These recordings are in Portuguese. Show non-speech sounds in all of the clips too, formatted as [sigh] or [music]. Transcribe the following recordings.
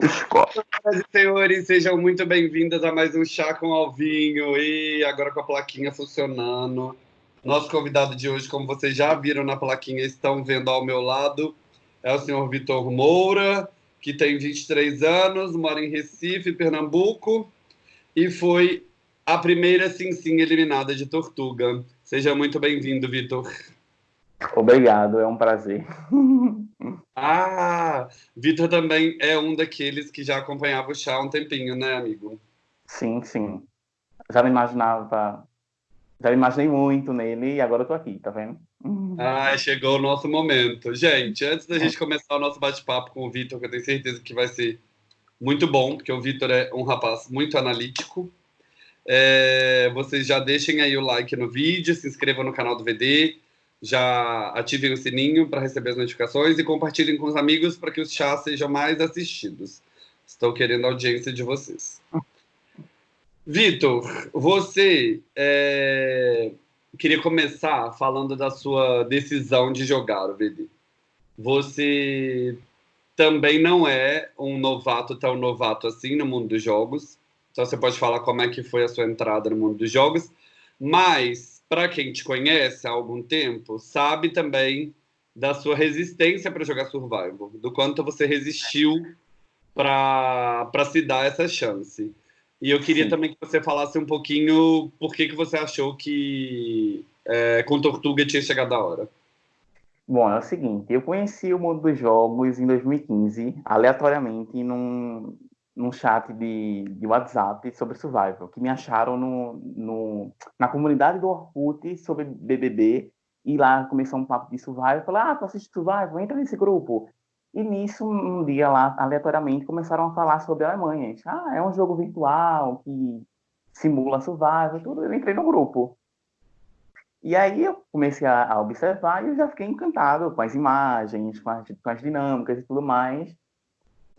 Senhoras e senhores, sejam muito bem-vindas a mais um Chá com Alvinho e agora com a plaquinha funcionando. Nosso convidado de hoje, como vocês já viram na plaquinha, estão vendo ao meu lado, é o senhor Vitor Moura, que tem 23 anos, mora em Recife, Pernambuco, e foi a primeira sim sim eliminada de Tortuga. Seja muito bem-vindo, Vitor. Obrigado, é um prazer. [laughs] Ah, Vitor também é um daqueles que já acompanhava o chá há um tempinho, né, amigo? Sim, sim. Já me imaginava, já me imaginei muito nele e agora eu tô aqui, tá vendo? Ah, chegou o nosso momento. Gente, antes da gente começar o nosso bate-papo com o Vitor, que eu tenho certeza que vai ser muito bom, porque o Vitor é um rapaz muito analítico. É, vocês já deixem aí o like no vídeo, se inscrevam no canal do VD, já ativem o sininho para receber as notificações e compartilhem com os amigos para que os chás sejam mais assistidos. Estou querendo a audiência de vocês. Vitor, você é, queria começar falando da sua decisão de jogar o VD. Você também não é um novato tão novato assim no mundo dos jogos. Então você pode falar como é que foi a sua entrada no mundo dos jogos. Mas para quem te conhece há algum tempo, sabe também da sua resistência para jogar Survival, do quanto você resistiu para se dar essa chance. E eu queria Sim. também que você falasse um pouquinho por que, que você achou que é, com Tortuga tinha chegado a hora. Bom, é o seguinte, eu conheci o mundo dos jogos em 2015, aleatoriamente, num, num chat de, de WhatsApp sobre Survival, que me acharam no, no, na comunidade do Orkut sobre BBB, e lá começou um papo de Survival, falei, ah, tu assiste Survival, entra nesse grupo. E nisso, um dia lá, aleatoriamente, começaram a falar sobre a Alemanha. Ah, é um jogo virtual que simula Survival, tudo. Eu entrei no grupo. E aí eu comecei a, a observar e eu já fiquei encantado com as imagens, com as, com as dinâmicas e tudo mais.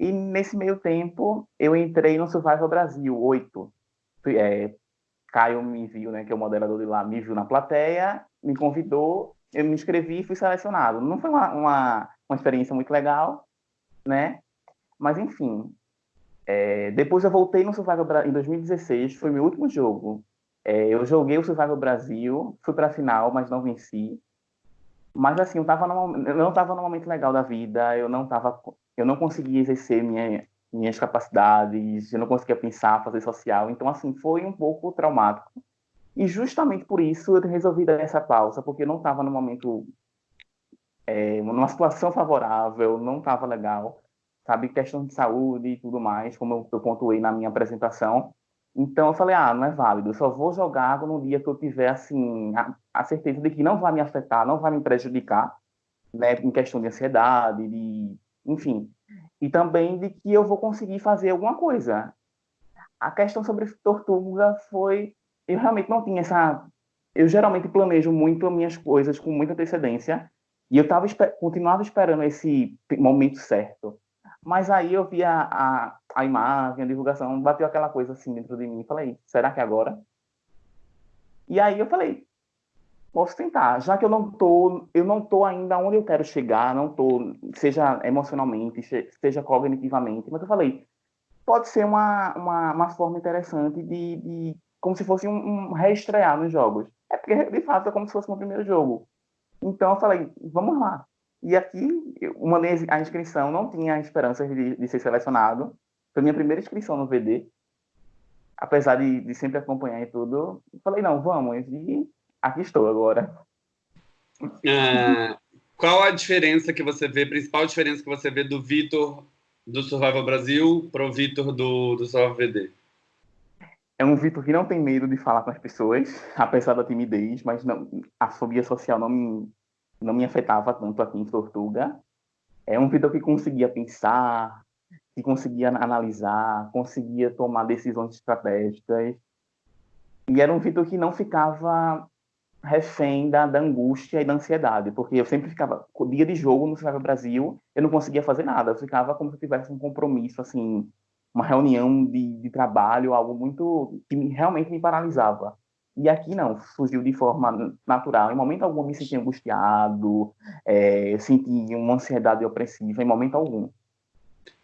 E nesse meio tempo, eu entrei no Survival Brasil 8. É, Caio me viu, né, que é o moderador de lá, me viu na plateia, me convidou, eu me inscrevi e fui selecionado. Não foi uma, uma, uma experiência muito legal, né? Mas, enfim, é, depois eu voltei no Survival Brasil em 2016, foi meu último jogo. É, eu joguei o Survival Brasil, fui para a final, mas não venci. Mas assim, eu, tava no, eu não estava no momento legal da vida, eu não estava eu não conseguia exercer minha, minhas capacidades, eu não conseguia pensar, fazer social. Então, assim, foi um pouco traumático. E justamente por isso eu resolvi dar essa pausa, porque eu não estava no momento, é, numa situação favorável, não estava legal, sabe? Questão de saúde e tudo mais, como eu, eu pontuei na minha apresentação. Então eu falei, ah, não é válido, eu só vou jogar no dia que eu tiver, assim, a, a certeza de que não vai me afetar, não vai me prejudicar, né, em questão de ansiedade, de enfim. E também de que eu vou conseguir fazer alguma coisa. A questão sobre Tortuga foi. Eu realmente não tinha essa. Eu geralmente planejo muito as minhas coisas com muita antecedência. E eu tava, continuava esperando esse momento certo. Mas aí eu vi a, a, a imagem, a divulgação, bateu aquela coisa assim dentro de mim. Falei, será que é agora? E aí eu falei, posso tentar, já que eu não tô, eu não tô ainda onde eu quero chegar, não tô, seja emocionalmente, seja cognitivamente, mas eu falei, pode ser uma, uma, uma forma interessante de, de, como se fosse um, um reestrear nos jogos. É porque, de fato, é como se fosse meu primeiro jogo. Então eu falei, vamos lá. E aqui, eu mandei a inscrição, não tinha esperança de, de ser selecionado. Foi minha primeira inscrição no VD. Apesar de, de sempre acompanhar e tudo, falei, não, vamos. E aqui estou agora. Ah, qual a diferença que você vê, principal diferença que você vê do Vitor do Survival Brasil para o Vitor do, do Survival VD? É um Vitor que não tem medo de falar com as pessoas, apesar da timidez, mas não, a fobia social não me, não me afetava tanto aqui em Tortuga. É um Vitor que conseguia pensar, que conseguia analisar, conseguia tomar decisões estratégicas. E era um Vitor que não ficava refém da, da, angústia e da ansiedade, porque eu sempre ficava, dia de jogo no Survival Brasil, eu não conseguia fazer nada, eu ficava como se eu tivesse um compromisso, assim, uma reunião de, de trabalho, algo muito, que realmente me paralisava. E aqui não, surgiu de forma natural. Em momento algum me senti angustiado, é, senti uma ansiedade opressiva, em momento algum.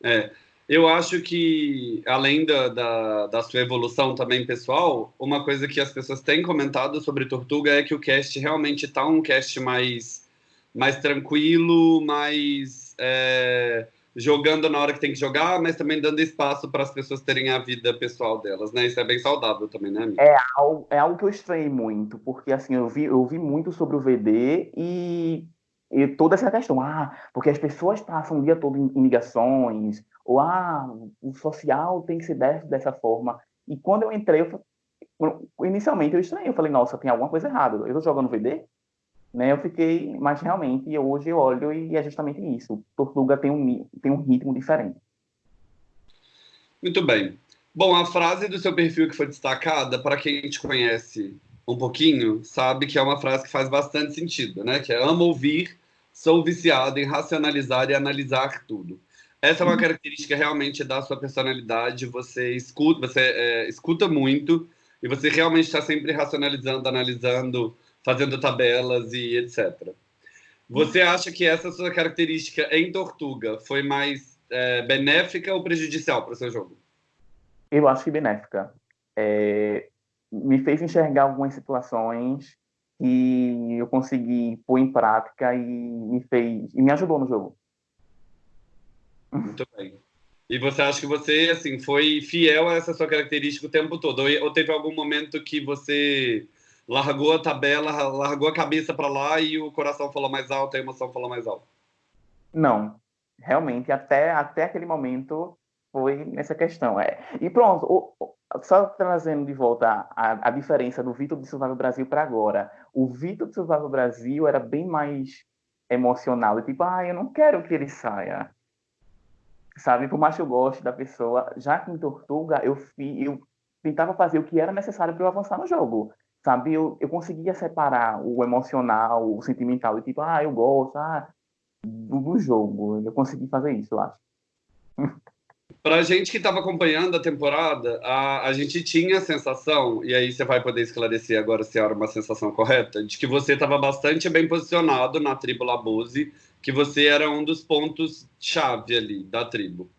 É, Eu acho que, além da, da, da, sua evolução também pessoal, uma coisa que as pessoas têm comentado sobre Tortuga é que o cast realmente está um cast mais, mais tranquilo, mais é, jogando na hora que tem que jogar, mas também dando espaço para as pessoas terem a vida pessoal delas, né? Isso é bem saudável também, né, amiga? É é algo que eu estranhei muito, porque assim, eu vi, eu vi muito sobre o VD e, e toda essa questão, ah, porque as pessoas passam o dia todo em, ligações, ou ah, o social tem que ser dessa, dessa forma. E quando eu entrei, eu, inicialmente eu estranhei, eu falei, nossa, tem alguma coisa errada. Eu tô jogando VD? Né, eu fiquei, mas realmente hoje eu olho e é justamente isso. Tortuga tem um, tem um ritmo diferente. Muito bem. Bom, a frase do seu perfil que foi destacada, para quem te conhece um pouquinho, sabe que é uma frase que faz bastante sentido, né? Que é amo ouvir, sou viciado em racionalizar e analisar tudo. Essa é uma uhum. característica realmente da sua personalidade. Você escuta, você é, escuta muito e você realmente está sempre racionalizando, analisando fazendo tabelas e etc. Você acha que essa sua característica em Tortuga foi mais é, benéfica ou prejudicial para o seu jogo? Eu acho que benéfica. É, me fez enxergar algumas situações que eu consegui pôr em prática e me fez e me ajudou no jogo. Muito bem. E você acha que você assim foi fiel a essa sua característica o tempo todo? Ou teve algum momento que você largou a tabela, largou a cabeça para lá e o coração falou mais alto, a emoção falou mais alto? Não, realmente até até aquele momento foi nessa questão. É. E pronto, o, só trazendo de volta a, a diferença do Vitor de Survival Brasil para agora. O Vitor de Survival Brasil era bem mais emocional, tipo, ah, eu não quero que ele saia. Sabe, por mais que eu goste da pessoa, já que em Tortuga eu, eu tentava fazer o que era necessário para eu avançar no jogo sabe? Eu, eu conseguia separar o emocional, o sentimental, e tipo, ah, eu gosto, ah, do, do jogo. Eu consegui fazer isso, eu acho. [laughs] Pra gente que estava acompanhando a temporada, a, a gente tinha a sensação, e aí você vai poder esclarecer agora se era uma sensação correta, de que você estava bastante bem posicionado na tribo Labuse, que você era um dos pontos-chave ali da tribo.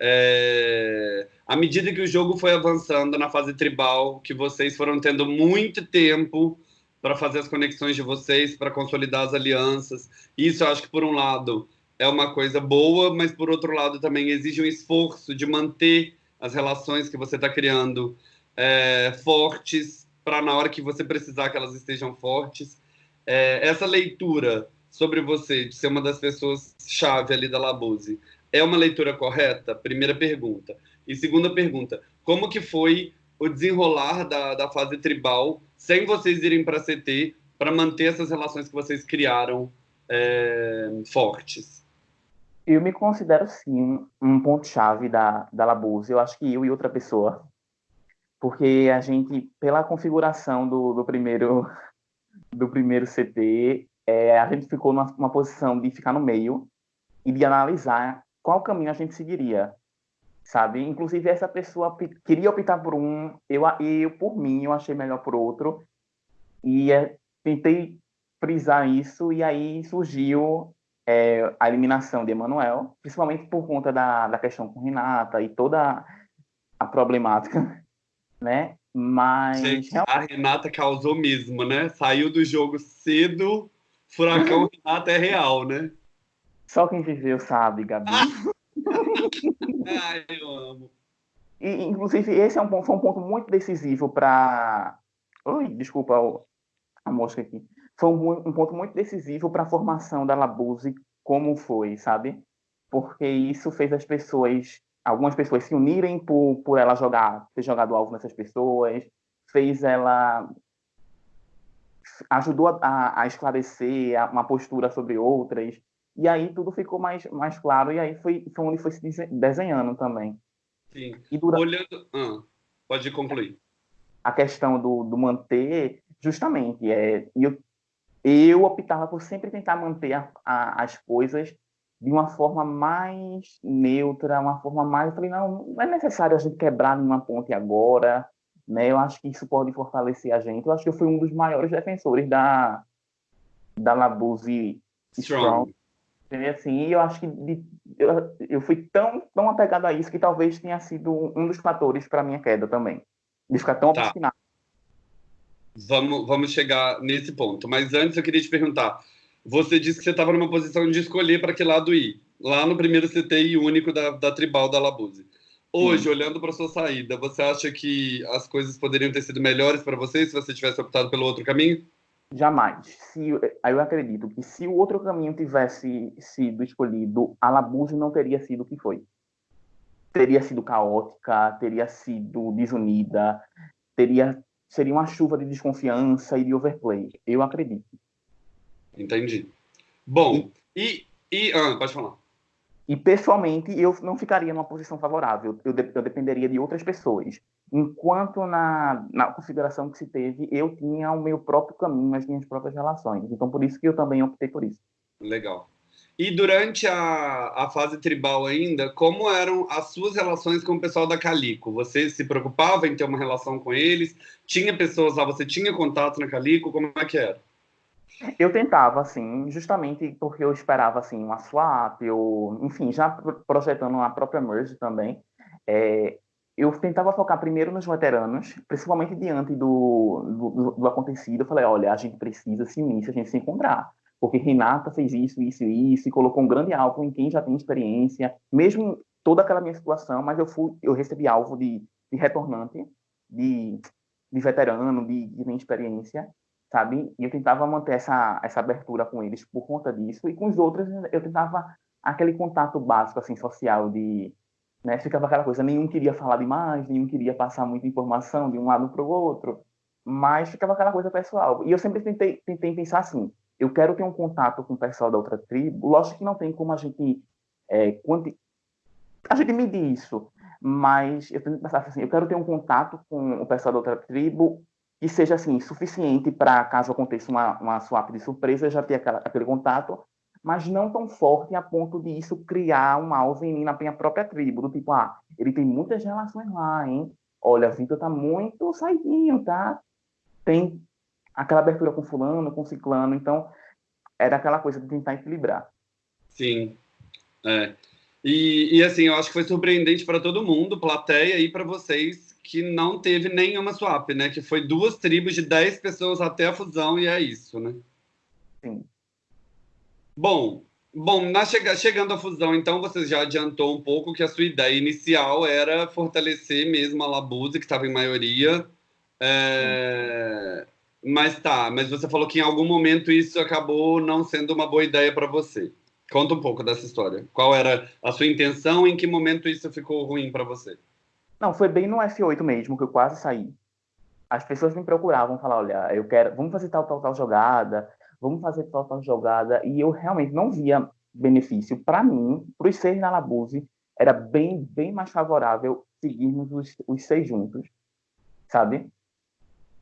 É à medida que o jogo foi avançando na fase tribal, que vocês foram tendo muito tempo para fazer as conexões de vocês, para consolidar as alianças. Isso eu acho que, por um lado, é uma coisa boa, mas, por outro lado, também exige um esforço de manter as relações que você está criando é, fortes, para na hora que você precisar que elas estejam fortes. É, essa leitura sobre você, de ser uma das pessoas chave ali da Labuse, é uma leitura correta? Primeira pergunta. E segunda pergunta, como que foi o desenrolar da, da fase tribal sem vocês irem para a CT para manter essas relações que vocês criaram é, fortes? Eu me considero, sim, um ponto-chave da, da Labuse. Eu acho que eu e outra pessoa. Porque a gente, pela configuração do, do primeiro [laughs] do primeiro CT, é, a gente ficou numa, numa posição de ficar no meio e de analisar qual caminho a gente seguiria sabe? Inclusive, essa pessoa queria optar por um, eu, eu por mim, eu achei melhor por outro, e é, tentei frisar isso, e aí surgiu é, a eliminação de Emanuel, principalmente por conta da, da questão com Renata e toda a problemática, [laughs] né? Mas. Gente, a Renata causou mesmo, né? Saiu do jogo cedo, furacão [laughs] Renata é real, né? Só quem viveu sabe, Gabi. [laughs] Ai, eu amo. E, inclusive, esse é um, foi um ponto muito decisivo para. Oi, desculpa a mosca aqui. Foi um, um ponto muito decisivo para a formação da Labuse como foi, sabe? Porque isso fez as pessoas, algumas pessoas se unirem por, por ela jogar, ter jogado alvo nessas pessoas, fez ela ajudou a, a esclarecer uma postura sobre outras. E aí tudo ficou mais, mais claro, e aí foi, foi onde foi se desenhando também. Sim. E durante... Olhando. Ah, pode concluir. A questão do, do manter, justamente, é, eu, eu optava por sempre tentar manter a, a, as coisas de uma forma mais neutra, uma forma mais. Eu falei, não, não é necessário a gente quebrar nenhuma ponte agora, né? Eu acho que isso pode fortalecer a gente. Eu acho que eu fui um dos maiores defensores da, da Labuse Strong. Strong Assim, e eu acho que de, eu, eu fui tão, tão apegado a isso que talvez tenha sido um dos fatores para minha queda também. De ficar tão tá. obstinado. Vamos, vamos chegar nesse ponto. Mas antes eu queria te perguntar: você disse que você estava numa posição de escolher para que lado ir, lá no primeiro CTI único da, da Tribal da Labuse. Hoje, Sim. olhando para sua saída, você acha que as coisas poderiam ter sido melhores para você se você tivesse optado pelo outro caminho? Jamais. Se, eu acredito que se o outro caminho tivesse sido escolhido, a Labuse não teria sido o que foi. Teria sido caótica, teria sido desunida, teria seria uma chuva de desconfiança e de overplay. Eu acredito. Entendi. Bom, e. e ah, pode falar. E pessoalmente, eu não ficaria numa posição favorável. Eu, de, eu dependeria de outras pessoas. Enquanto na, na configuração que se teve, eu tinha o meu próprio caminho, as minhas próprias relações. Então, por isso que eu também optei por isso. Legal. E durante a, a fase tribal ainda, como eram as suas relações com o pessoal da Calico? Você se preocupava em ter uma relação com eles? Tinha pessoas lá, você tinha contato na Calico? Como é que era? Eu tentava, assim, justamente porque eu esperava, assim, uma swap, ou, enfim, já projetando a própria merge também, é, eu tentava focar primeiro nos veteranos, principalmente diante do, do, do, acontecido. Eu falei, olha, a gente precisa se unir, a gente se encontrar porque Renata fez isso, isso isso, e colocou um grande alvo em quem já tem experiência, mesmo toda aquela minha situação, mas eu fui, eu recebi alvo de, de retornante, de, de veterano, de, de minha experiência, sabe? E eu tentava manter essa, essa abertura com eles por conta disso, e com os outros eu tentava aquele contato básico, assim, social, de... Né, ficava aquela coisa, nenhum queria falar demais, nenhum queria passar muita informação de um lado para o outro, mas ficava aquela coisa pessoal. E eu sempre tentei, tentei pensar assim, eu quero ter um contato com o pessoal da outra tribo. Lógico que não tem como a gente é, quanti... a gente medir isso, mas eu tenho que pensar assim, eu quero ter um contato com o pessoal da outra tribo que seja assim suficiente para caso aconteça uma, uma swap de surpresa, já ter aquela, aquele contato, mas não tão forte a ponto de isso criar um alvo em mim na minha própria tribo, do tipo, ah, ele tem muitas relações lá, hein? Olha, Vitor tá muito saidinho, tá? Tem aquela abertura com fulano, com ciclano, então era aquela coisa de tentar equilibrar. Sim, é. E, e assim, eu acho que foi surpreendente para todo mundo, plateia e para vocês, que não teve nenhuma swap, né? Que foi duas tribos de 10 pessoas até a fusão e é isso, né? Sim. Bom, bom na chega, chegando à fusão, então, você já adiantou um pouco que a sua ideia inicial era fortalecer mesmo a Labuse, que estava em maioria. É, mas tá, mas você falou que em algum momento isso acabou não sendo uma boa ideia para você. Conta um pouco dessa história. Qual era a sua intenção? Em que momento isso ficou ruim para você? Não, foi bem no F8 mesmo que eu quase saí. As pessoas me procuravam, falar, olha, eu quero, vamos fazer tal tal tal jogada, vamos fazer tal tal jogada, e eu realmente não via benefício para mim, para os seis na Labuse, era bem bem mais favorável seguirmos os, os seis juntos, sabe?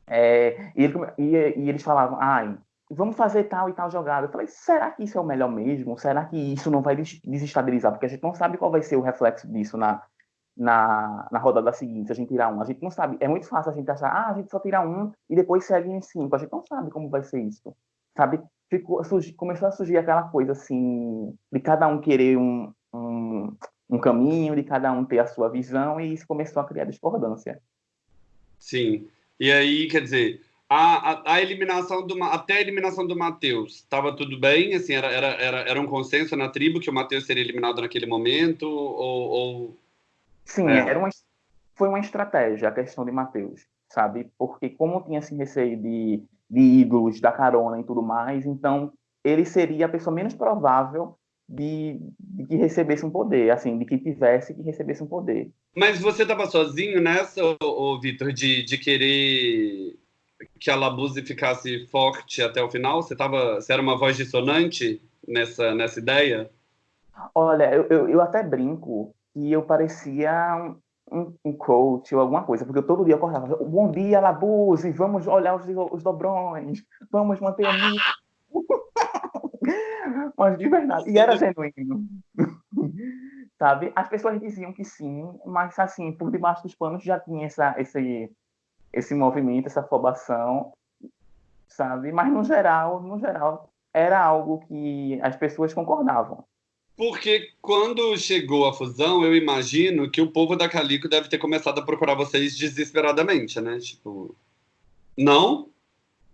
É, e, ele, e, e, eles falavam, ai, vamos fazer tal e tal jogada. Eu falei, será que isso é o melhor mesmo? Será que isso não vai desestabilizar? Porque a gente não sabe qual vai ser o reflexo disso na, na, na rodada seguinte, se a gente tirar um. A gente não sabe. É muito fácil a gente achar, ah, a gente só tira um e depois segue em cinco. A gente não sabe como vai ser isso. Sabe? Ficou, surgi, começou a surgir aquela coisa assim, de cada um querer um, um, um caminho, de cada um ter a sua visão, e isso começou a criar discordância. Sim. E aí, quer dizer, a, a, a eliminação do até a eliminação do Matheus, estava tudo bem? Assim, era, era, era, era um consenso na tribo que o Matheus seria eliminado naquele momento? Ou, ou... Sim, é. era uma, foi uma estratégia a questão de Matheus, sabe? Porque como tinha esse receio de, de ídolos, da carona e tudo mais, então ele seria a pessoa menos provável de, de, que recebesse um poder, assim, de que tivesse que recebesse um poder. Mas você estava sozinho nessa, ô, Vitor, de, de querer que a Labuse ficasse forte até o final? Você, tava, você era uma voz dissonante nessa, nessa ideia? Olha, eu, eu, eu até brinco que eu parecia um, um, coach ou alguma coisa, porque eu todo dia acordava, bom dia, Labuse, vamos olhar os, os dobrões, vamos manter a minha [laughs] mas de verdade. E era genuíno. [laughs] Sabe? As pessoas diziam que sim, mas assim, por debaixo dos panos já tinha essa, esse, esse movimento, essa afobação, sabe? Mas no geral, no geral, era algo que as pessoas concordavam. Porque quando chegou a fusão, eu imagino que o povo da Calico deve ter começado a procurar vocês desesperadamente, né? Tipo, não?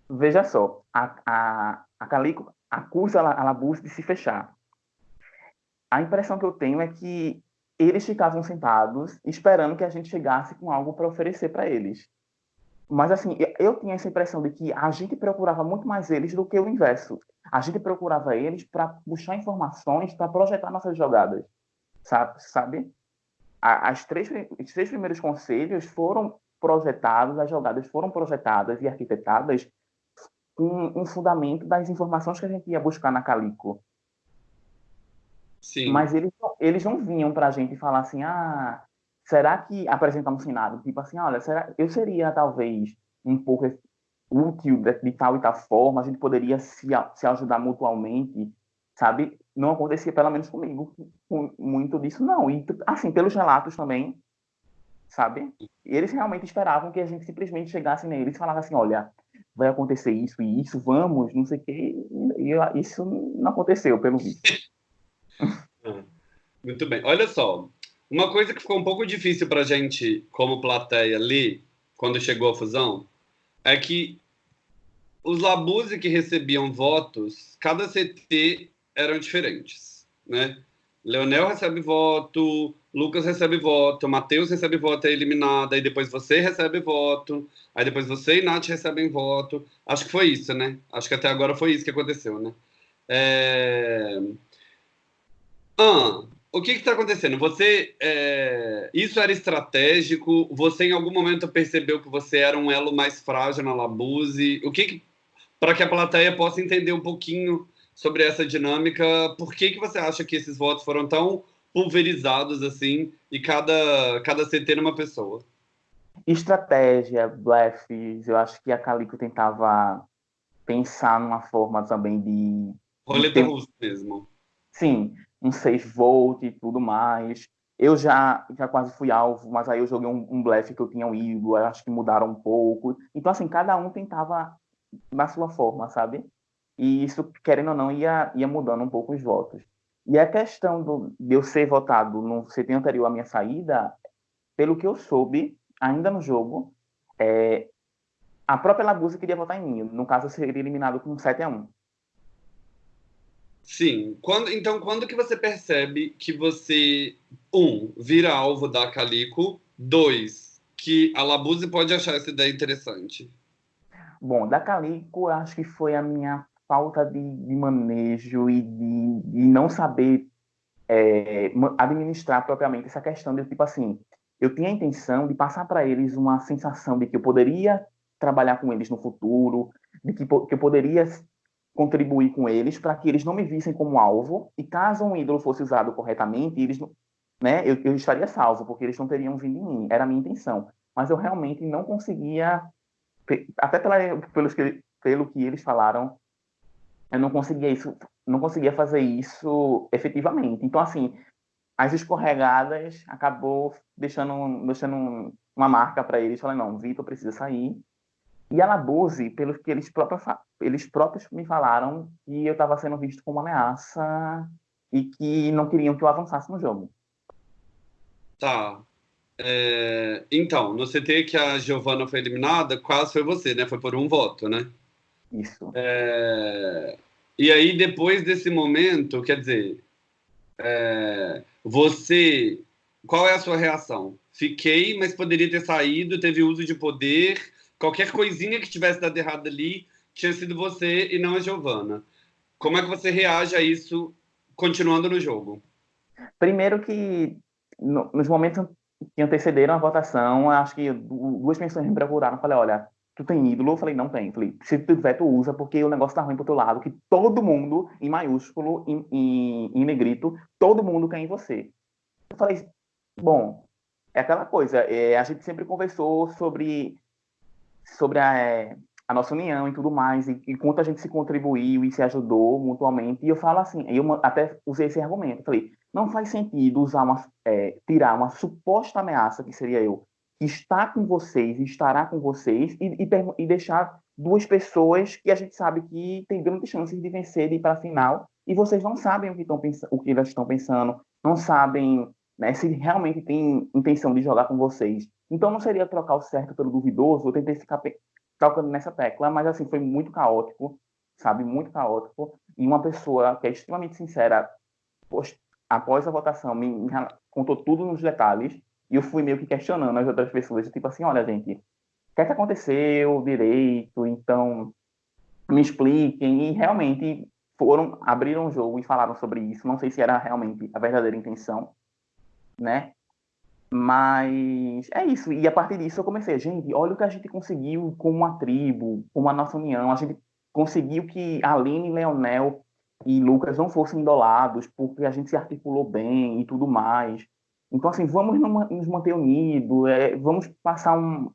Veja só, a, a, a Calico acusa a Labus de se fechar. A impressão que eu tenho é que eles ficavam sentados esperando que a gente chegasse com algo para oferecer para eles. Mas, assim, eu tinha essa impressão de que a gente procurava muito mais eles do que o inverso. A gente procurava eles para puxar informações, para projetar nossas jogadas. Sabe? sabe? As três, os três primeiros conselhos foram projetados, as jogadas foram projetadas e arquitetadas com um fundamento das informações que a gente ia buscar na Calico. Sim. Mas eles, eles não vinham para a gente falar assim, ah, será que apresentar um cenário? Tipo assim, olha, será, eu seria talvez um pouco útil de, de, tal e tal forma, a gente poderia se, se ajudar mutuamente, sabe? Não acontecia, pelo menos comigo, muito disso, não. E, assim, pelos relatos também, sabe? Eles realmente esperavam que a gente simplesmente chegasse neles e falasse assim, olha, vai acontecer isso e isso, vamos, não sei o quê. E isso não aconteceu, pelo visto. [laughs] [laughs] Muito bem. Olha só, uma coisa que ficou um pouco difícil para a gente, como plateia, ler quando chegou a fusão, é que os Labuse que recebiam votos, cada CT eram diferentes, né? Leonel recebe voto, Lucas recebe voto, Matheus recebe voto, é eliminado, aí depois você recebe voto, aí depois você e Nath recebem voto. Acho que foi isso, né? Acho que até agora foi isso que aconteceu, né? É... Ah, o que está acontecendo? Você, é... isso era estratégico? Você em algum momento percebeu que você era um elo mais frágil na Labuse? O que, que... para que a plateia possa entender um pouquinho sobre essa dinâmica, por que que você acha que esses votos foram tão pulverizados assim e cada cada CT numa pessoa? Estratégia, blefs, eu acho que a Calico tentava pensar numa forma também de roleta russa mesmo. Sim, um 6 volt e tudo mais. Eu já, já quase fui alvo, mas aí eu joguei um, um blefe que eu tinha um ídolo, acho que mudaram um pouco. Então, assim, cada um tentava na sua forma, sabe? E isso, querendo ou não, ia, ia mudando um pouco os votos. E a questão do, de eu ser votado no CT anterior à minha saída, pelo que eu soube, ainda no jogo, é, a própria Lagusa queria votar em mim. No caso, eu seria eliminado com 7 a 1 Sim. Quando, então, quando que você percebe que você, um, vira alvo da Calico, dois, que a Labuse pode achar essa ideia interessante? Bom, da Calico, acho que foi a minha falta de, de manejo e de, de não saber é, administrar propriamente essa questão de tipo assim, eu tinha a intenção de passar para eles uma sensação de que eu poderia trabalhar com eles no futuro, de que, que eu poderia contribuir com eles para que eles não me vissem como alvo e caso um ídolo fosse usado corretamente, eles né, eu, eu estaria salvo, porque eles não teriam vindo em mim, era a minha intenção. Mas eu realmente não conseguia, até pela, pelos que, pelo que eles falaram, eu não conseguia isso, não conseguia fazer isso efetivamente. Então, assim, as escorregadas acabou deixando, deixando uma marca para eles. Falei, não, Vitor precisa sair. E a Labuse, pelo que eles próprios, eles próprios me falaram, que eu estava sendo visto como uma ameaça e que não queriam que eu avançasse no jogo. Tá. É... Então, no CT que a Giovana foi eliminada, quase foi você, né? Foi por um voto, né? Isso. É... E aí, depois desse momento, quer dizer, é... você. Qual é a sua reação? Fiquei, mas poderia ter saído, teve uso de poder. Qualquer coisinha que tivesse dado errado ali tinha sido você e não a Giovana. Como é que você reage a isso continuando no jogo? Primeiro que no, nos momentos que antecederam a votação, acho que duas pessoas me procuraram. Falei, olha, tu tem ídolo? Eu falei, não tem. Falei, se tu tiver, tu usa, porque o negócio tá ruim pro teu lado, que todo mundo, em maiúsculo, em, em, em negrito, todo mundo quer em você. Eu falei, bom, é aquela coisa, é, a gente sempre conversou sobre, sobre a, é, a nossa união e tudo mais, e, e quanto a gente se contribuiu e se ajudou mutuamente, e eu falo assim, eu até usei esse argumento, falei, não faz sentido usar uma, é, tirar uma suposta ameaça, que seria eu, está com vocês, estará com vocês, e, e, e, deixar duas pessoas que a gente sabe que tem grandes chances de vencer e ir para a final, e vocês não sabem o que, estão o que elas estão pensando, não sabem né, se realmente tem intenção de jogar com vocês. Então não seria trocar o certo pelo duvidoso, eu tentei ficar tocando nessa tecla, mas assim, foi muito caótico, sabe? Muito caótico. E uma pessoa que é extremamente sincera, após a votação, me, me contou tudo nos detalhes, e eu fui meio que questionando as outras pessoas, tipo assim, olha, gente, o que é que aconteceu direito? Então, me expliquem. E realmente foram, abriram o jogo e falaram sobre isso. Não sei se era realmente a verdadeira intenção, né? Mas é isso. E a partir disso eu comecei, gente, olha o que a gente conseguiu como uma tribo, como a nossa união. A gente conseguiu que Aline, Leonel e Lucas não fossem idolados, porque a gente se articulou bem e tudo mais. Então, assim, vamos nos manter unidos, é, vamos passar um,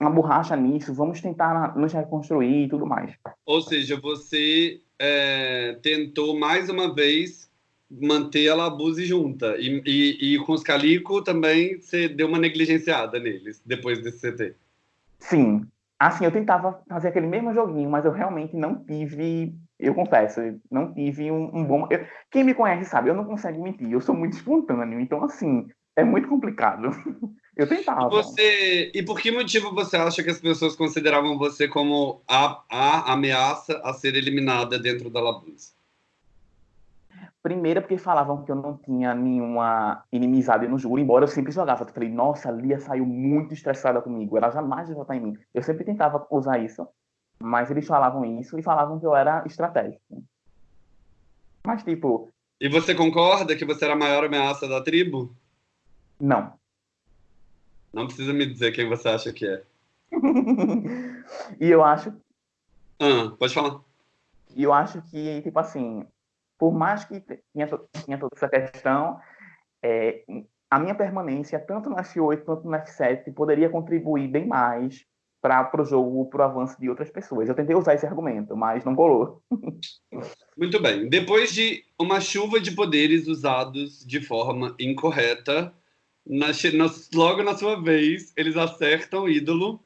uma borracha nisso, vamos tentar nos reconstruir e tudo mais. Ou seja, você é, tentou mais uma vez manter a Labuse junta. E, e, e, com os Calico também você deu uma negligenciada neles, depois desse CT. Sim. Assim, eu tentava fazer aquele mesmo joguinho, mas eu realmente não tive, eu confesso, não tive um, um bom. Eu, quem me conhece sabe, eu não consigo mentir, eu sou muito espontâneo, então, assim, é muito complicado. [laughs] Eu tentava. Você, e por que motivo você acha que as pessoas consideravam você como a, a ameaça a ser eliminada dentro da Labuse? Primeiro, porque falavam que eu não tinha nenhuma inimizade no júri, embora eu sempre jogava. Eu falei, nossa, a Lia saiu muito estressada comigo, ela jamais ia votar em mim. Eu sempre tentava usar isso, mas eles falavam isso e falavam que eu era estratégico. Mas, tipo. E você concorda que você era a maior ameaça da tribo? Não. Não precisa me dizer quem você acha que é. [laughs] e eu acho. Ah, pode falar. E eu acho que, tipo assim, por mais que tinha, tinha toda essa questão, é, a minha permanência, tanto no F8 quanto no F7, poderia contribuir bem mais para o jogo, para o avanço de outras pessoas. Eu tentei usar esse argumento, mas não colou. Muito bem. Depois de uma chuva de poderes usados de forma incorreta, na, na, logo na sua vez, eles acertam o ídolo,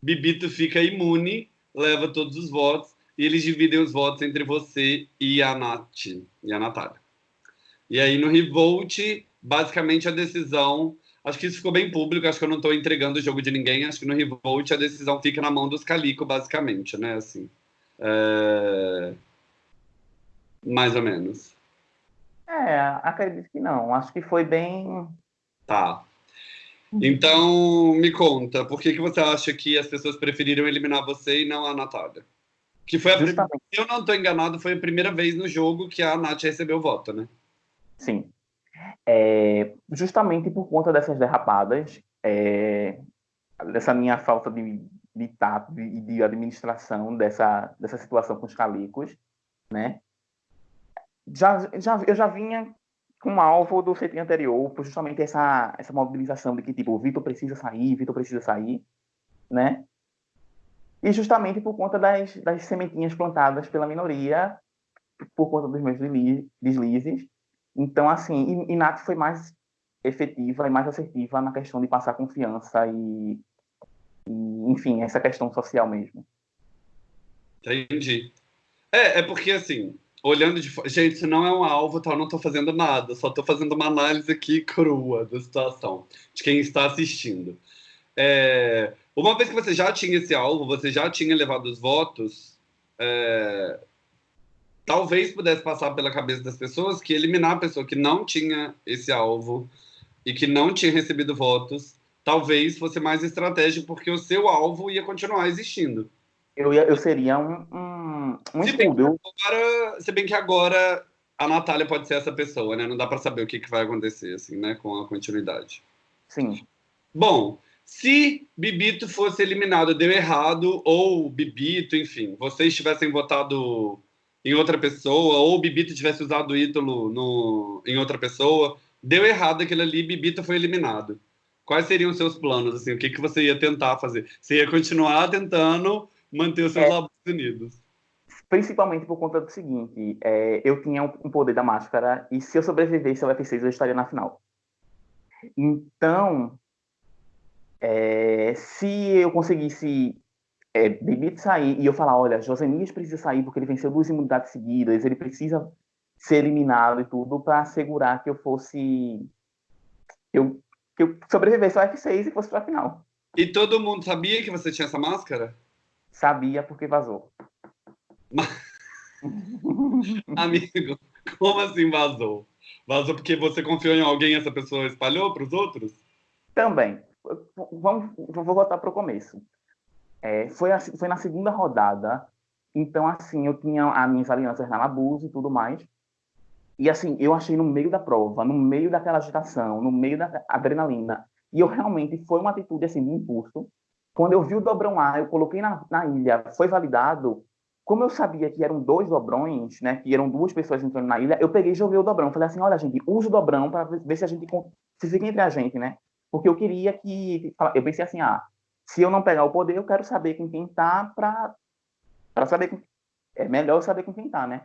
Bibito fica imune, leva todos os votos, e eles dividem os votos entre você e a Nath, e a Natália. E aí no Revolt, basicamente a decisão, acho que isso ficou bem público, acho que eu não estou entregando o jogo de ninguém, acho que no Revolt a decisão fica na mão dos Calico, basicamente, né, assim. É... Mais ou menos. É, acredito que não. Acho que foi bem Tá. Então, me conta, por que, que você acha que as pessoas preferiram eliminar você e não a Natália? Que foi a primeira, se eu não estou enganado, foi a primeira vez no jogo que a Nath recebeu voto, né? Sim. É, justamente por conta dessas derrapadas, é, dessa minha falta de, de tato e de, de administração dessa, dessa situação com os calicos, né? Já, já, eu já vinha com alvo do CT anterior, por justamente essa, essa mobilização de que, tipo, o Vitor precisa sair, Vitor precisa sair, né? E justamente por conta das, das sementinhas plantadas pela minoria, por conta dos meus deslizes. Então, assim, Nath foi mais efetiva e mais assertiva na questão de passar confiança e, e enfim, essa questão social mesmo. Entendi. É, é porque, assim, olhando de fora. Gente, não é um alvo? Eu não tô fazendo nada, só tô fazendo uma análise aqui crua da situação, de quem está assistindo. É, uma vez que você já tinha esse alvo, você já tinha levado os votos, é, talvez pudesse passar pela cabeça das pessoas que eliminar a pessoa que não tinha esse alvo e que não tinha recebido votos, talvez fosse mais estratégico, porque o seu alvo ia continuar existindo eu, ia, eu seria um, um, um se bem, agora, se bem que agora a Natália pode ser essa pessoa, né? Não dá para saber o que, que vai acontecer, assim, né? Com a continuidade. Sim. Bom, se Bibito fosse eliminado, deu errado, ou Bibito, enfim, vocês tivessem votado em outra pessoa, ou Bibito tivesse usado o ídolo no, em outra pessoa, deu errado aquilo ali, Bibito foi eliminado. Quais seriam os seus planos? Assim, o que, que você ia tentar fazer? Você ia continuar tentando manter os seus é, unidos. Principalmente por conta do seguinte, é, eu tinha um poder da máscara e se eu sobrevivesse ao F6 eu estaria na final. Então, é, se eu conseguisse é, sair e eu falar, olha, Josenias precisa sair porque ele venceu duas imunidades seguidas, ele precisa ser eliminado e tudo para assegurar que eu fosse eu que eu sobrevivesse ao F6 e fosse para a final. E todo mundo sabia que você tinha essa máscara? Sabia porque vazou. [laughs] Amigo, como assim vazou? Vazou porque você confiou em alguém e essa pessoa espalhou para os outros? Também. Vamos, vou voltar para o começo. É, foi, assim, foi na segunda rodada, então, assim, eu tinha as minhas alianças na Labuse e tudo mais. E, assim, eu achei no meio da prova, no meio daquela agitação, no meio da adrenalina. E eu realmente, foi uma atitude, assim, de impulso. Quando eu vi o dobrão A, eu coloquei na, na ilha, foi validado, como eu sabia que eram dois dobrões, né, que eram duas pessoas entrando na ilha, eu peguei e joguei o dobrão. Falei assim, olha, gente, usa o dobrão para ver se a gente se fica entre a gente, né? Porque eu queria que eu pensei assim, ah, se eu não pegar o poder, eu quero saber com quem tá para para saber com... é melhor saber com quem tá, né?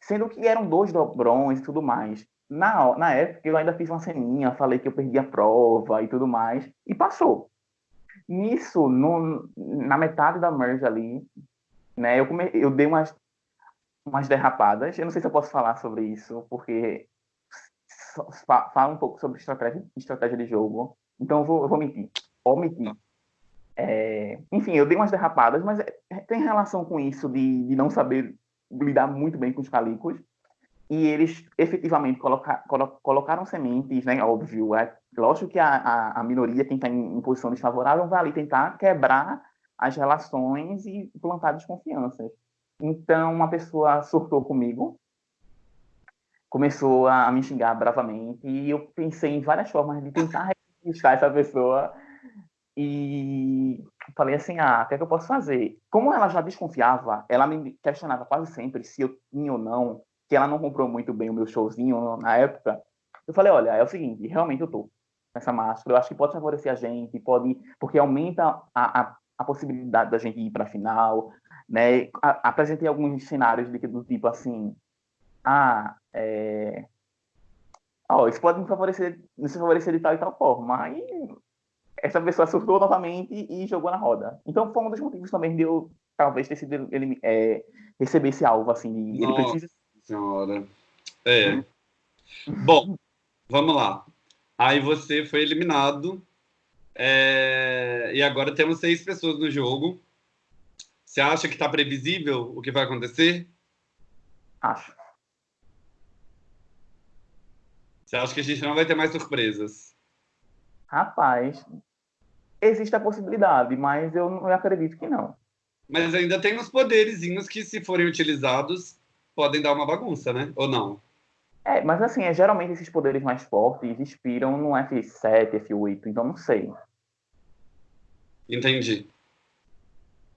Sendo que eram dois dobrões e tudo mais. Na, na época eu ainda fiz uma ceninha, falei que eu perdi a prova e tudo mais, e passou. Nisso, no, na metade da merge ali, né? Eu, come... eu dei umas, umas derrapadas. Eu não sei se eu posso falar sobre isso, porque fala um pouco sobre estratégia, estratégia de jogo. Então eu vou, eu vou mentir. Omitir. É... enfim, eu dei umas derrapadas, mas é, tem relação com isso de, de não saber lidar muito bem com os calicos. E eles efetivamente coloca, colo, colocaram sementes, né? Óbvio, é lógico que a, a, a minoria, quem está em, em posição desfavorável, vai ali tentar quebrar as relações e plantar desconfianças. Então, uma pessoa surtou comigo, começou a me xingar bravamente, e eu pensei em várias formas de tentar reconquistar essa pessoa. E falei assim: ah, o que é que eu posso fazer? Como ela já desconfiava, ela me questionava quase sempre se eu tinha ou não, que ela não comprou muito bem o meu showzinho na época. Eu falei: olha, é o seguinte, realmente eu tô essa máscara, eu acho que pode favorecer a gente, pode, porque aumenta a, a a possibilidade da gente ir para a final, né? A, apresentei alguns cenários de, do tipo assim, ah, é... oh, isso pode me favorecer, me favorecer de tal e tal forma. Aí essa pessoa surtou novamente e jogou na roda. Então foi um dos motivos também de eu talvez ter sido ele é, receber esse alvo assim. Ele precisa. Senhora. É. Bom, vamos lá. Aí você foi eliminado é... E agora temos seis pessoas no jogo. Você acha que está previsível o que vai acontecer? Acho. Você acha que a gente não vai ter mais surpresas? Rapaz, existe a possibilidade, mas eu não acredito que não. Mas ainda tem uns poderzinhos que, se forem utilizados, podem dar uma bagunça, né? Ou não? É, mas assim, é, geralmente esses poderes mais fortes inspiram no F7, F8, então não sei. Entendi.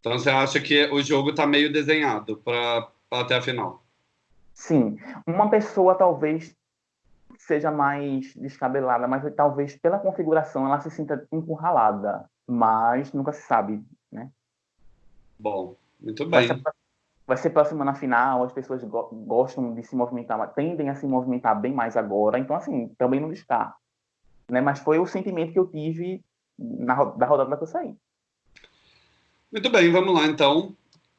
Então você acha que o jogo está meio desenhado para até a final? Sim. Uma pessoa talvez seja mais descabelada, mas talvez pela configuração ela se sinta encurralada. Mas nunca se sabe, né? Bom, muito bem. Vai ser, vai ser próxima na final, as pessoas go gostam de se movimentar, tendem a se movimentar bem mais agora. Então, assim, também não descarto. Né? Mas foi o sentimento que eu tive na, da rodada que eu saí. Muito bem, vamos lá então.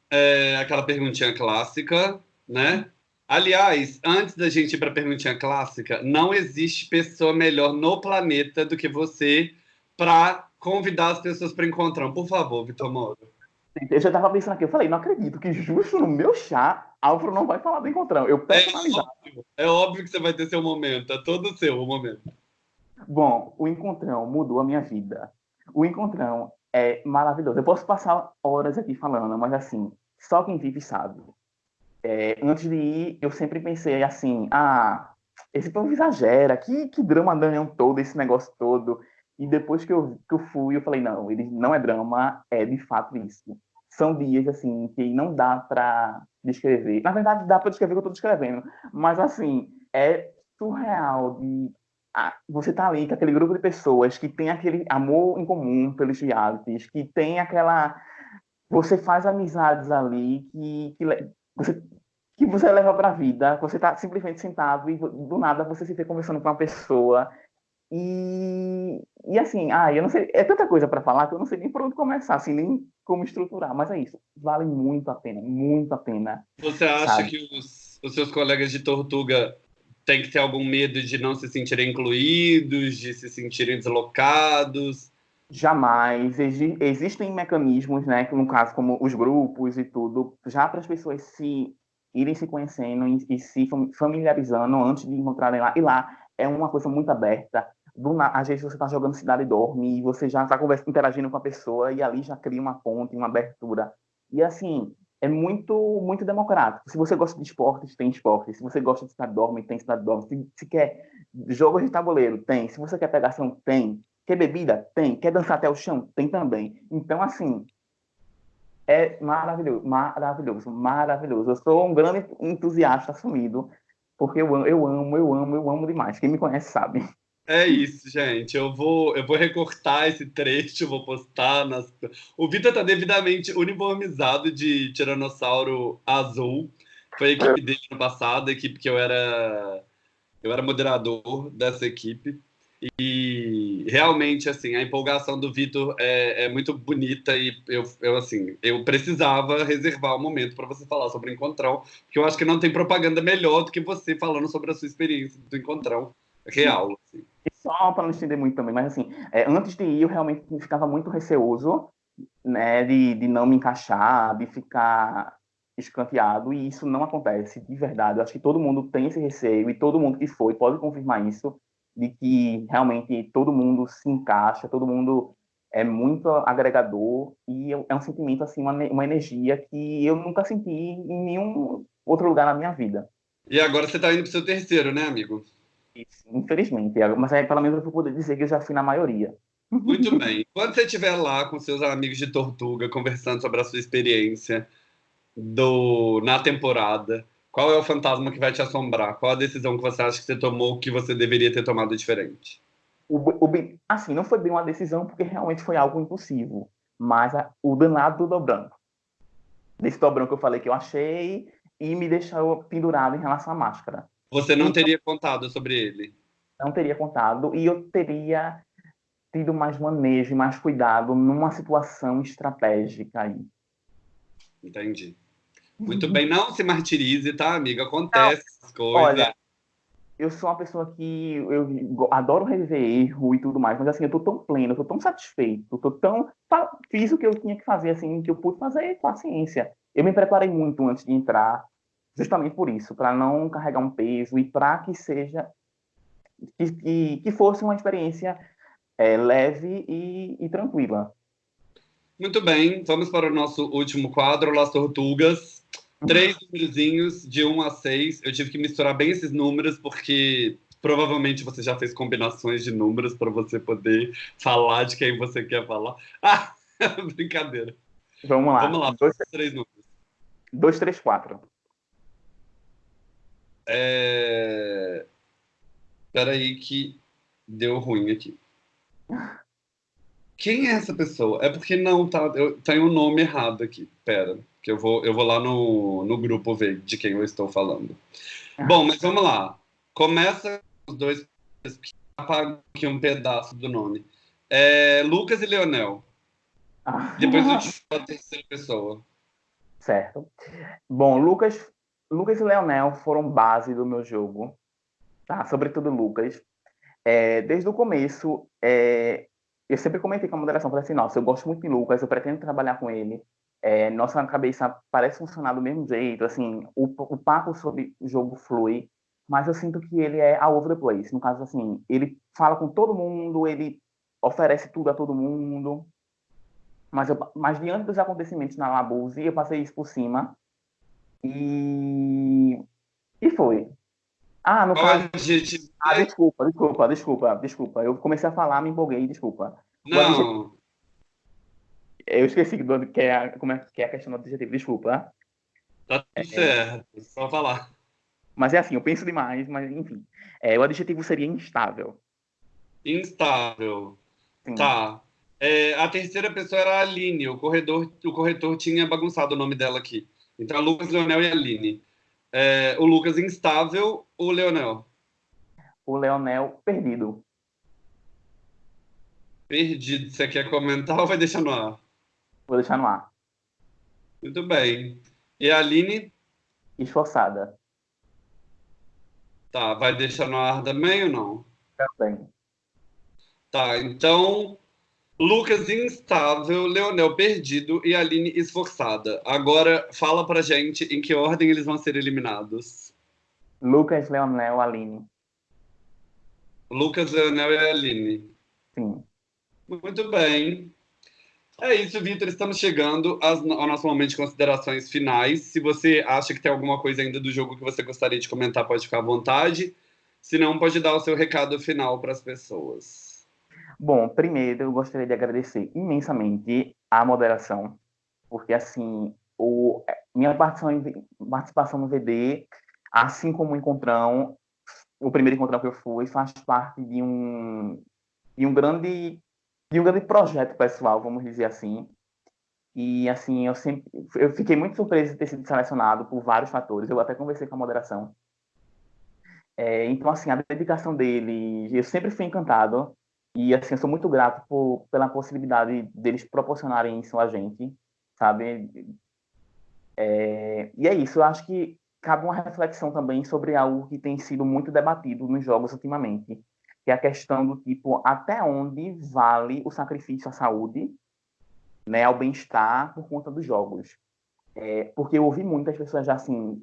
É, aquela perguntinha clássica, né? Aliás, antes da gente ir para a perguntinha clássica, não existe pessoa melhor no planeta do que você para convidar as pessoas para encontrar. Por favor, Vitor Moro. Eu já estava pensando aqui, eu falei, não acredito que justo no meu chá, Álvaro não vai falar do encontrão. Eu personalizar. É óbvio, é óbvio que você vai ter seu momento, é todo seu o momento. Bom, o encontrão mudou a minha vida. O encontrão é maravilhoso. Eu posso passar horas aqui falando, mas assim, só quem vive sabe. É, antes de ir, eu sempre pensei assim, ah, esse povo exagera, que, que drama Daniel todo, esse negócio todo. E depois que eu, que eu fui, eu falei, não, ele não é drama, é de fato isso. São dias, assim, que não dá para descrever. Na verdade, dá para descrever o que eu estou descrevendo, mas, assim, é surreal de ah, você tá ali com aquele grupo de pessoas que tem aquele amor em comum pelos realities, que tem aquela. Você faz amizades ali que, que você, que você leva para a vida. Você tá simplesmente sentado e do nada você se vê conversando com uma pessoa E, e assim, ah, eu não sei, é tanta coisa para falar que eu não sei nem por onde começar, assim, nem como estruturar, mas é isso, vale muito a pena, muito a pena. Você acha sabe? que os, os seus colegas de Tortuga têm que ter algum medo de não se sentirem incluídos, de se sentirem deslocados? Jamais. existem mecanismos, né, no caso como os grupos e tudo, já para as pessoas se irem se conhecendo e, e se familiarizando antes de encontrarem lá. E lá é uma coisa muito aberta. Do, às vezes você está jogando Cidade Dorme e você já está interagindo com a pessoa e ali já cria uma ponte, uma abertura. E assim, é muito muito democrático. Se você gosta de esportes, tem esportes. Se você gosta de Cidade Dorme, tem Cidade Dorme. Se, se quer jogos de tabuleiro, tem. Se você quer pegação, tem. Quer bebida? Tem. Quer dançar até o chão? Tem também. Então, assim, é maravilhoso, maravilhoso, maravilhoso. Eu sou um grande entusiasta assumido, porque eu amo, eu amo, eu amo, eu amo demais. Quem me conhece sabe. É isso, gente. Eu vou, eu vou recortar esse trecho, vou postar nas. O Vitor está devidamente uniformizado de Tiranossauro Azul. Foi a equipe dele no passado, a equipe que eu era. Eu era moderador dessa equipe. E realmente, assim, a empolgação do Vitor é, é, muito bonita e eu, eu, assim, eu precisava reservar um momento para você falar sobre o Encontrão, porque eu acho que não tem propaganda melhor do que você falando sobre a sua experiência do Encontrão real. Assim. Só para não estender muito também, mas assim, é, antes de ir eu realmente ficava muito receoso, né, de, de não me encaixar, de ficar escanteado, e isso não acontece, de verdade. Eu acho que todo mundo tem esse receio, e todo mundo que foi pode confirmar isso, de que realmente todo mundo se encaixa, todo mundo é muito agregador e é um sentimento assim, uma, uma energia que eu nunca senti em nenhum outro lugar na minha vida. E agora você está indo para o seu terceiro, né, amigo? Isso, infelizmente. Mas aí, pelo menos eu vou poder dizer que eu já fui na maioria. Muito [laughs] bem. Quando você estiver lá com seus amigos de Tortuga, conversando sobre a sua experiência do na temporada, qual é o fantasma que vai te assombrar? Qual a decisão que você acha que você tomou que você deveria ter tomado diferente? O, o, assim, não foi bem uma decisão porque realmente foi algo impossível. Mas a, o danado do branco. Desse dobrão que eu falei que eu achei e me deixou pendurado em relação à máscara. Você não então, teria contado sobre ele? Não teria contado e eu teria tido mais manejo e mais cuidado numa situação estratégica aí. Entendi. Muito bem, não se martirize, tá, amiga? Acontece essas coisas. Olha, eu sou uma pessoa que eu adoro rever erro e tudo mais, mas assim, eu tô tão pleno, eu tô tão satisfeito, eu tô tão. Fiz o que eu tinha que fazer, assim, que eu pude fazer com a ciência. Eu me preparei muito antes de entrar, justamente por isso, para não carregar um peso e para que seja. Que, que, que, fosse uma experiência é, leve e, e tranquila. Muito bem, vamos para o nosso último quadro, Las Tortugas. Três númerozinhos de 1 a 6. Eu tive que misturar bem esses números, porque provavelmente você já fez combinações de números para você poder falar de quem você quer falar. [laughs] Ah, [laughs] brincadeira. Vamos lá. Vamos lá, dois, três números. 2, 3, 4. É... Peraí que deu ruim aqui. [laughs] Quem é essa pessoa? É porque não, tá, eu tenho o um nome errado aqui. Pera, que eu vou, eu vou lá no, no grupo ver de quem eu estou falando. Ah. Bom, mas vamos lá. Começa os dois, apaga aqui um pedaço do nome. É Lucas e Leonel. Ah. Depois eu te [laughs] falo a terceira pessoa. Certo. Bom, Lucas, Lucas e Leonel foram base do meu jogo, tá? Sobretudo Lucas. É, desde o começo, é, eu sempre comentei com a moderação, falei assim, nossa, eu gosto muito de Lucas, eu pretendo trabalhar com ele. É, nossa cabeça parece funcionar do mesmo jeito, assim, o, o papo sobre o jogo flui, mas eu sinto que ele é all over the place. No caso, assim, ele fala com todo mundo, ele oferece tudo a todo mundo. Mas, eu, mas diante dos acontecimentos na Labuse, eu passei isso por cima. E, e foi. Ah, no caso. Gente... Ah, desculpa, desculpa, desculpa, desculpa. Eu comecei a falar, me empolguei, desculpa. Não. Eu esqueci do, que, é, como é, que é a questão do adjetivo, desculpa. Tá tudo é, certo, só falar. Mas é assim, eu penso demais, mas enfim. É, o adjetivo seria instável. Instável. Sim. Tá. É, a terceira pessoa era a Aline, o corredor, o corretor tinha bagunçado o nome dela aqui. Então, Lucas, Leonel e Aline. É, o Lucas instável, o Leonel. O Leonel perdido. Perdido. Você quer comentar ou vai deixar no ar? Vou deixar no ar. Muito bem. E a Aline? Esforçada. Tá, vai deixar no ar também ou não? Também. Tá, então Lucas instável, Leonel perdido e Aline esforçada. Agora fala pra gente em que ordem eles vão ser eliminados. Lucas, Leonel, Aline. Lucas, Leonel e Aline. Sim. Muito bem. É isso, Vitor. Estamos chegando ao nosso momento de considerações finais. Se você acha que tem alguma coisa ainda do jogo que você gostaria de comentar, pode ficar à vontade. Se não, pode dar o seu recado final para as pessoas. Bom, primeiro eu gostaria de agradecer imensamente a moderação, porque assim, o, minha participação, participação no VD, assim como o encontrão, o primeiro encontrão que eu fui, faz parte de um, de um grande de um grande projeto pessoal, vamos dizer assim. E assim, eu sempre eu fiquei muito surpreso de ter sido selecionado por vários fatores. Eu até conversei com a moderação. É, então, assim, a dedicação dele, eu sempre fui encantado. E assim, eu sou muito grato por, pela possibilidade deles proporcionarem isso a gente, sabe? É, e é isso, eu acho que cabe uma reflexão também sobre algo que tem sido muito debatido nos jogos ultimamente, que é a questão do tipo, até onde vale o sacrifício à saúde, né, ao bem-estar por conta dos jogos. É, porque eu ouvi muitas pessoas já assim,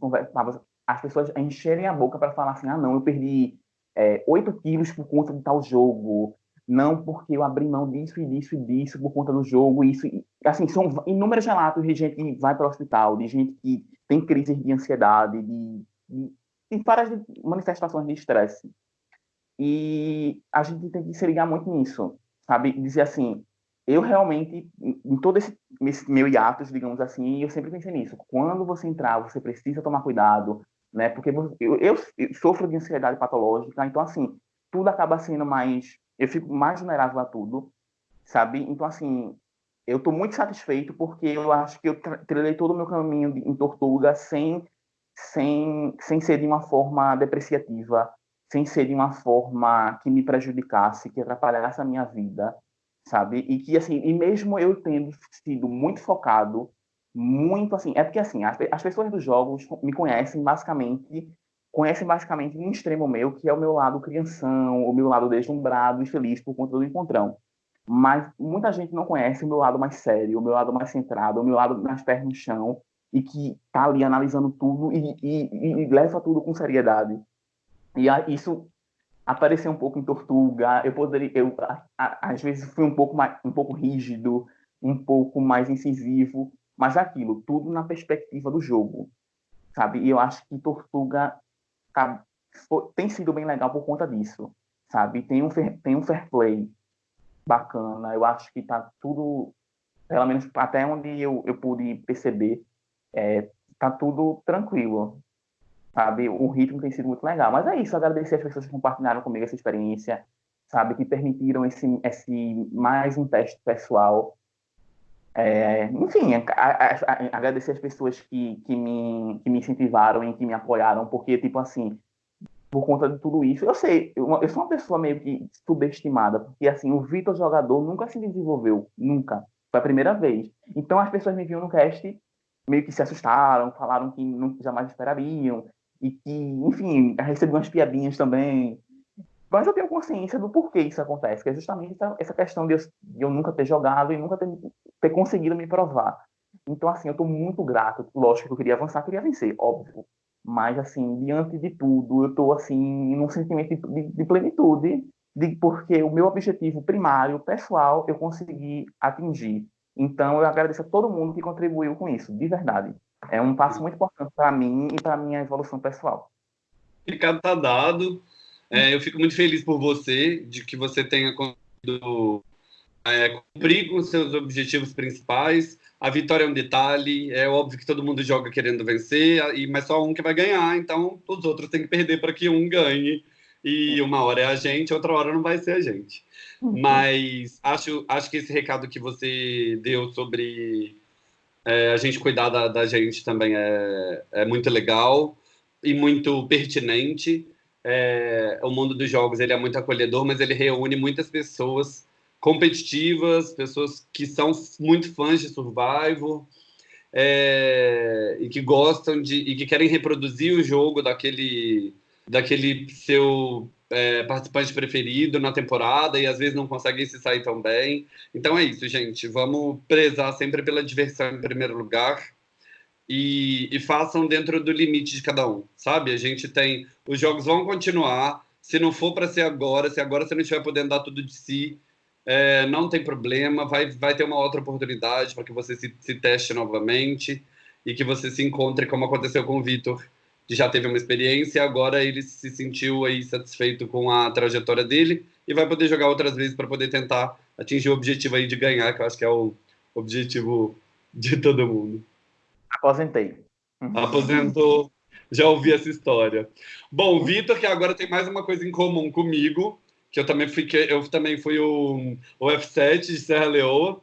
as pessoas encherem a boca para falar assim, ah não, eu perdi é, 8 quilos por conta de tal jogo, não porque eu abri mão disso e disso e disso por conta do jogo, isso, assim, são inúmeros relatos de gente que vai para o hospital, de gente que tem crises de ansiedade, de, de, de várias manifestações de estresse. E a gente tem que se ligar muito nisso, sabe? Dizer assim, eu realmente, em todo esse, esse meu hiatus, digamos assim, eu sempre pensei nisso. Quando você entrar, você precisa tomar cuidado, né? Porque eu, eu, eu sofro de ansiedade patológica, então, assim, tudo acaba sendo mais... Eu fico mais vulnerável a tudo, sabe? Então, assim, eu estou muito satisfeito porque eu acho que eu trilhei todo o meu caminho em Tortuga sem, sem, sem ser de uma forma depreciativa, sem ser de uma forma que me prejudicasse, que atrapalhasse a minha vida, sabe? E que, assim, e mesmo eu tendo sido muito focado, muito, assim, é porque, assim, as, as pessoas dos jogos me conhecem basicamente, conhecem basicamente um extremo meu, que é o meu lado crianção, o meu lado deslumbrado e feliz por conta do encontrão. Mas muita gente não conhece o meu lado mais sério, o meu lado mais centrado, o meu lado mais pés no chão, e que tá ali analisando tudo e, e, e leva tudo com seriedade e isso apareceu um pouco em Tortuga. Eu poderia, eu às vezes fui um pouco mais, um pouco rígido, um pouco mais incisivo, mas aquilo tudo na perspectiva do jogo, sabe? E eu acho que Tortuga tá, tem sido bem legal por conta disso, sabe? Tem um tem um fair play bacana. Eu acho que tá tudo, pelo menos até onde eu, eu pude perceber, é, tá tudo tranquilo, sabe? O ritmo tem sido muito legal. Mas é isso, agradecer as pessoas que compartilharam comigo essa experiência, sabe? Que permitiram esse, esse mais um teste pessoal. É, enfim, a, a, a, agradecer as pessoas que, que, me, que me incentivaram e que me apoiaram, porque, tipo assim, por conta de tudo isso, eu sei, eu, eu sou uma pessoa meio que subestimada, porque, assim, o Vitor jogador nunca se desenvolveu, nunca. Foi a primeira vez. Então, as pessoas me viam no cast meio que se assustaram, falaram que não, jamais esperariam, e que, enfim, recebi umas piadinhas também. Mas eu tenho consciência do porquê isso acontece, que é justamente essa, questão de eu, de eu, nunca ter jogado e nunca ter, ter conseguido me provar. Então, assim, eu estou muito grato. Lógico que eu queria avançar, queria vencer, óbvio. Mas, assim, diante de tudo, eu estou, assim, num sentimento de, de plenitude, de, porque o meu objetivo primário, pessoal, eu consegui atingir. Então, eu agradeço a todo mundo que contribuiu com isso, de verdade. É um passo muito importante para mim e para minha evolução pessoal. Ricardo está dado. É, eu fico muito feliz por você, de que você tenha conseguido é, cumprir com seus objetivos principais. A vitória é um detalhe, é óbvio que todo mundo joga querendo vencer, mas só um que vai ganhar, então os outros têm que perder para que um ganhe. E uma hora é a gente, outra hora não vai ser a gente. Uhum. Mas acho, acho que esse recado que você deu sobre é, a gente cuidar da, da, gente também é, é muito legal e muito pertinente. É, o mundo dos jogos ele é muito acolhedor, mas ele reúne muitas pessoas competitivas, pessoas que são muito fãs de Survival é, e que gostam de e que querem reproduzir o jogo daquele daquele seu é, participante preferido na temporada e às vezes não conseguem se sair tão bem. Então é isso, gente. Vamos prezar sempre pela diversão em primeiro lugar e, e façam dentro do limite de cada um, sabe? A gente tem. Os jogos vão continuar. Se não for para ser agora, se agora você não estiver podendo dar tudo de si, é, não tem problema. Vai, vai ter uma outra oportunidade para que você se, se teste novamente e que você se encontre, como aconteceu com o Vitor que já teve uma experiência, agora ele se sentiu aí satisfeito com a trajetória dele e vai poder jogar outras vezes para poder tentar atingir o objetivo aí de ganhar, que eu acho que é o objetivo de todo mundo. Aposentei. Aposentou. Já ouvi essa história. Bom, Vitor, que agora tem mais uma coisa em comum comigo, que eu também fui, eu também fui o, o F7 de Serra Leoa.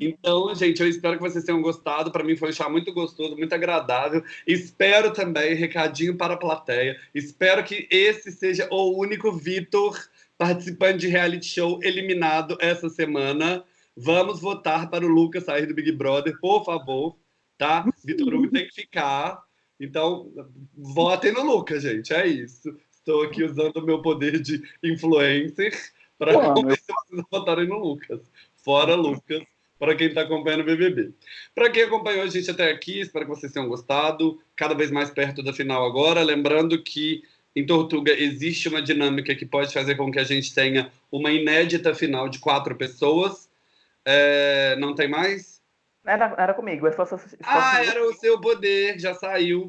Então, gente, eu espero que vocês tenham gostado. Para mim foi um chá muito gostoso, muito agradável. Espero também, recadinho para a plateia, espero que esse seja o único Vitor participante de reality show eliminado essa semana. Vamos votar para o Lucas sair do Big Brother, por favor, tá? Vitor Hugo tem que ficar. Então, votem no Lucas, gente. É isso. Estou aqui usando o meu poder de influencer para convencer [laughs] vocês a votarem no Lucas fora Lucas, para quem está acompanhando o BBB. Para quem acompanhou a gente até aqui, espero que vocês tenham gostado. Cada vez mais perto da final agora. Lembrando que em Tortuga existe uma dinâmica que pode fazer com que a gente tenha uma inédita final de quatro pessoas. É, não tem mais? Era, era comigo. Só, só, só, ah, era o seu poder, já saiu.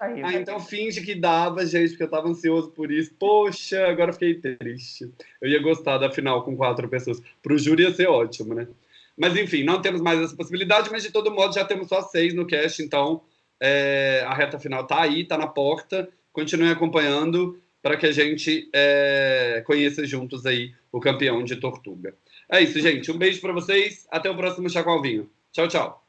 Aí, ah, então finge que dava, gente, porque eu tava ansioso por isso. Poxa, agora fiquei triste. Eu ia gostar da final com quatro pessoas. Pro júri ia ser ótimo, né? Mas enfim, não temos mais essa possibilidade, mas de todo modo já temos só seis no cast, então é, a reta final tá aí, tá na porta. Continue acompanhando para que a gente é, conheça juntos aí o campeão de Tortuga. É isso, gente. Um beijo para vocês. Até o próximo Chacoalvinho. Tchau, tchau.